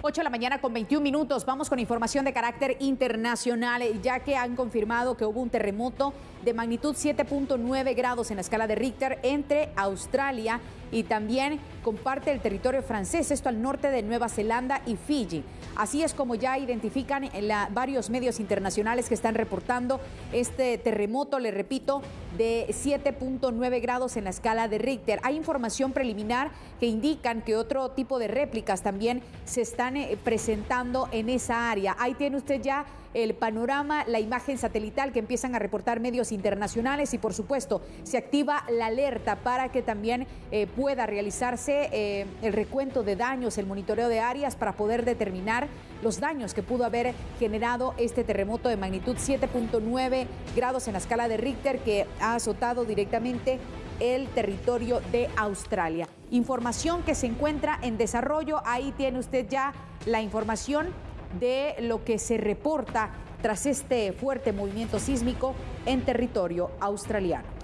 8 de la mañana con 21 minutos. Vamos con información de carácter internacional, ya que han confirmado que hubo un terremoto de magnitud 7.9 grados en la escala de Richter entre Australia y también comparte el territorio francés, esto al norte de Nueva Zelanda y Fiji. Así es como ya identifican en varios medios internacionales que están reportando este terremoto, le repito, de 7.9 grados en la escala de Richter. Hay información preliminar que indican que otro tipo de réplicas también se están eh, presentando en esa área. Ahí tiene usted ya el panorama, la imagen satelital que empiezan a reportar medios internacionales y por supuesto se activa la alerta para que también eh, pueda realizarse eh, el recuento de daños, el monitoreo de áreas para poder determinar los daños que pudo haber generado este terremoto de magnitud 7.9 grados en la escala de Richter que ha azotado directamente el territorio de Australia. Información que se encuentra en desarrollo, ahí tiene usted ya la información de lo que se reporta tras este fuerte movimiento sísmico en territorio australiano.